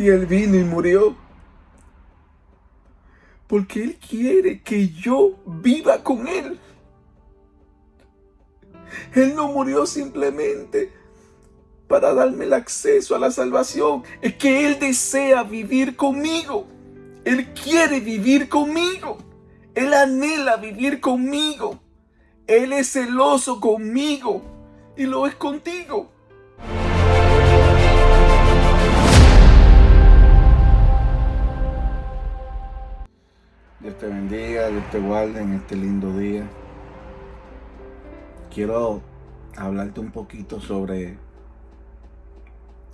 Y Él vino y murió. Porque Él quiere que yo viva con Él. Él no murió simplemente para darme el acceso a la salvación. Es que Él desea vivir conmigo. Él quiere vivir conmigo. Él anhela vivir conmigo. Él es celoso conmigo y lo es contigo. Dios te bendiga, Dios te guarde en este lindo día. Quiero hablarte un poquito sobre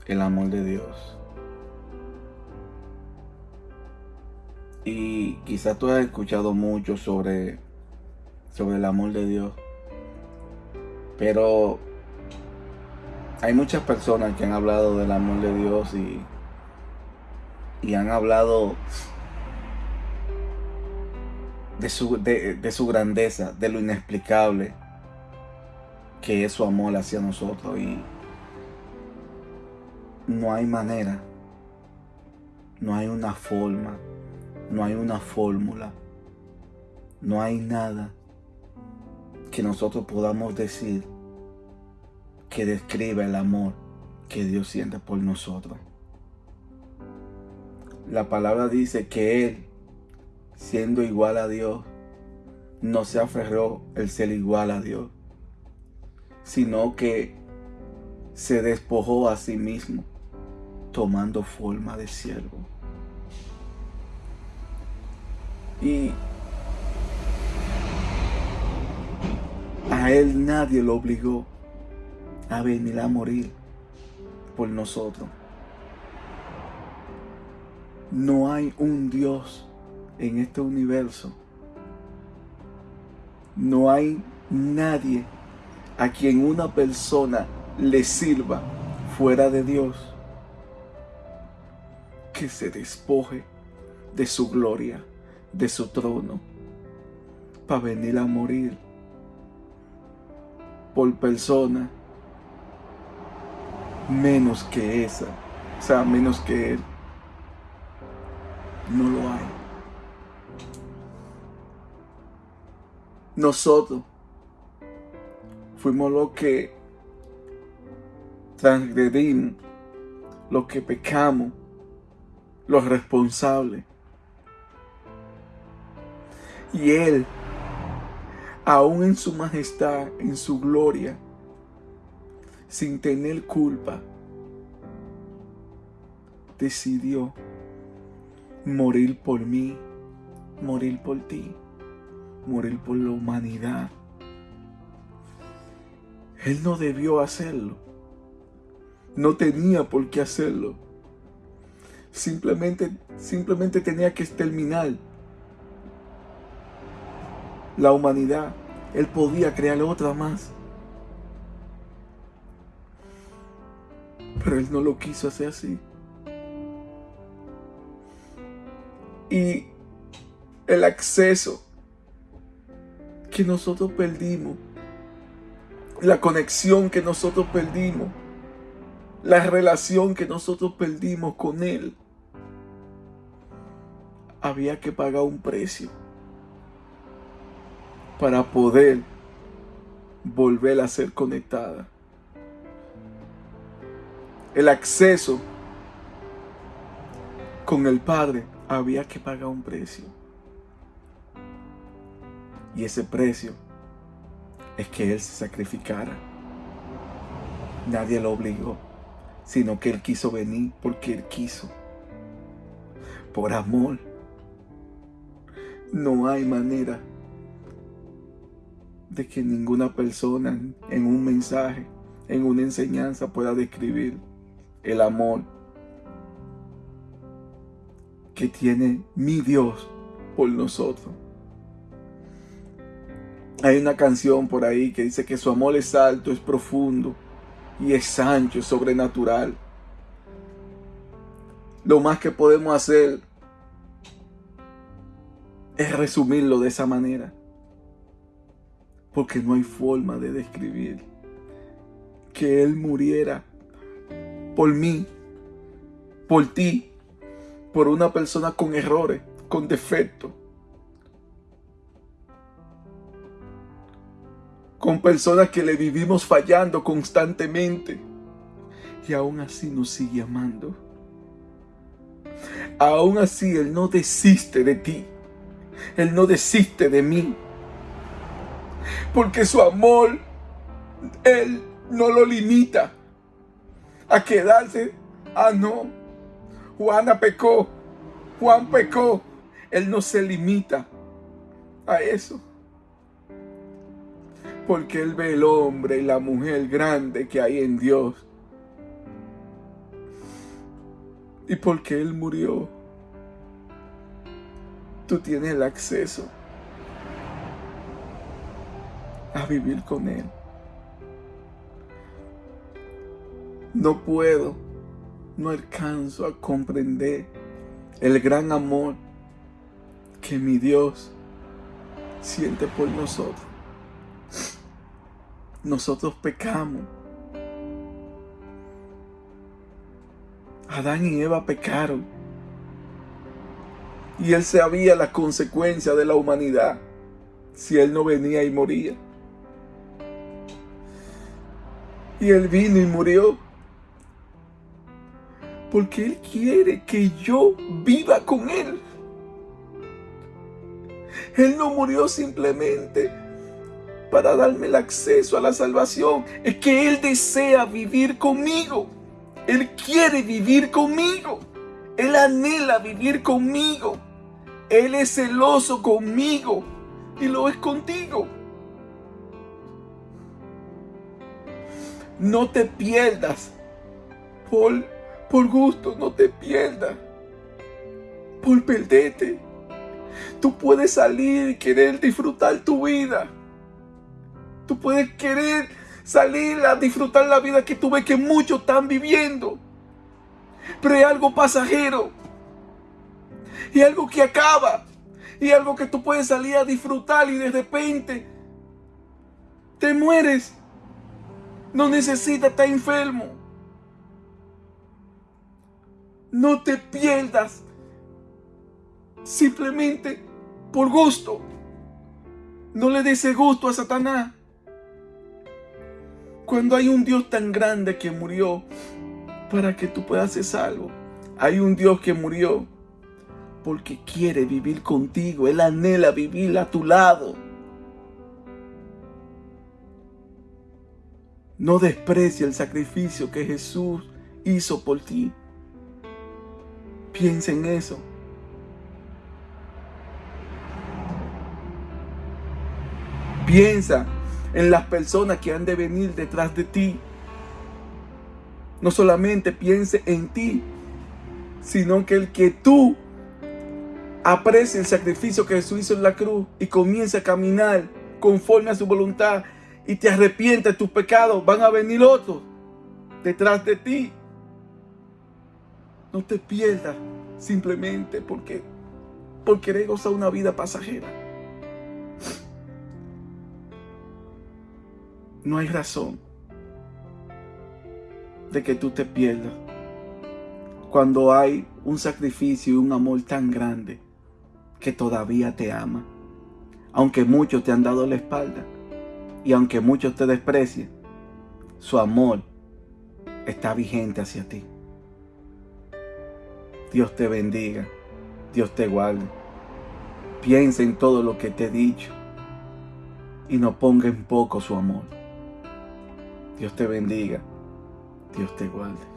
el amor de Dios. Y quizás tú has escuchado mucho sobre, sobre el amor de Dios. Pero hay muchas personas que han hablado del amor de Dios y, y han hablado de su, de, su grandeza, de lo inexplicable que es su amor hacia nosotros. Y no hay manera, no hay una forma, no hay una fórmula, no hay nada que nosotros podamos decir que describa el amor que Dios siente por nosotros. La palabra dice que Él siendo igual a Dios, no se aferró el ser igual a Dios, sino que se despojó a sí mismo, tomando forma de siervo. Y a él nadie lo obligó a venir a morir por nosotros. No hay un Dios en este universo no hay nadie a quien una persona le sirva fuera de Dios que se despoje de su gloria, de su trono, para venir a morir por persona menos que esa, o sea, menos que Él. No lo hay. Nosotros fuimos los que transgredimos, los que pecamos, los responsables. Y Él, aún en su majestad, en su gloria, sin tener culpa, decidió morir por mí, morir por ti morir por la humanidad. Él no debió hacerlo. No tenía por qué hacerlo. Simplemente, simplemente tenía que exterminar la humanidad. Él podía crear otra más. Pero él no lo quiso hacer así. Y el acceso que nosotros perdimos, la conexión que nosotros perdimos, la relación que nosotros perdimos con Él, había que pagar un precio para poder volver a ser conectada. El acceso con el Padre había que pagar un precio. Y ese precio es que Él se sacrificara. Nadie lo obligó, sino que Él quiso venir porque Él quiso. Por amor. No hay manera de que ninguna persona en un mensaje, en una enseñanza pueda describir el amor que tiene mi Dios por nosotros. Hay una canción por ahí que dice que su amor es alto, es profundo y es ancho, es sobrenatural. Lo más que podemos hacer es resumirlo de esa manera. Porque no hay forma de describir que Él muriera por mí, por ti, por una persona con errores, con defectos. Con personas que le vivimos fallando constantemente. Y aún así nos sigue amando. Aún así Él no desiste de ti. Él no desiste de mí. Porque su amor, Él no lo limita a quedarse. Ah, no. Juana pecó. Juan pecó. Él no se limita a eso. Porque Él ve el hombre y la mujer grande que hay en Dios. Y porque Él murió, tú tienes el acceso a vivir con Él. No puedo, no alcanzo a comprender el gran amor que mi Dios siente por nosotros. Nosotros pecamos. Adán y Eva pecaron. Y él sabía la consecuencia de la humanidad si él no venía y moría. Y él vino y murió. Porque él quiere que yo viva con él. Él no murió simplemente para darme el acceso a la salvación. Es que Él desea vivir conmigo. Él quiere vivir conmigo. Él anhela vivir conmigo. Él es celoso conmigo y lo es contigo. No te pierdas por, por gusto, no te pierdas por perderte. Tú puedes salir y querer disfrutar tu vida. Tú puedes querer salir a disfrutar la vida que tú ves que muchos están viviendo. Pero hay algo pasajero. Y algo que acaba. Y algo que tú puedes salir a disfrutar y de repente te mueres. No necesitas estar enfermo. No te pierdas simplemente por gusto. No le des gusto a Satanás. Cuando hay un Dios tan grande que murió para que tú puedas ser salvo. Hay un Dios que murió porque quiere vivir contigo. Él anhela vivir a tu lado. No desprecia el sacrificio que Jesús hizo por ti. Piensa en eso. Piensa en las personas que han de venir detrás de ti. No solamente piense en ti, sino que el que tú aprecie el sacrificio que Jesús hizo en la cruz y comience a caminar conforme a su voluntad y te arrepientes de tus pecados, van a venir otros detrás de ti. No te pierdas simplemente porque, porque querer gozar una vida pasajera. No hay razón de que tú te pierdas cuando hay un sacrificio y un amor tan grande que todavía te ama. Aunque muchos te han dado la espalda y aunque muchos te desprecien, su amor está vigente hacia ti. Dios te bendiga, Dios te guarde. Piensa en todo lo que te he dicho y no ponga en poco su amor. Dios te bendiga. Dios te guarde.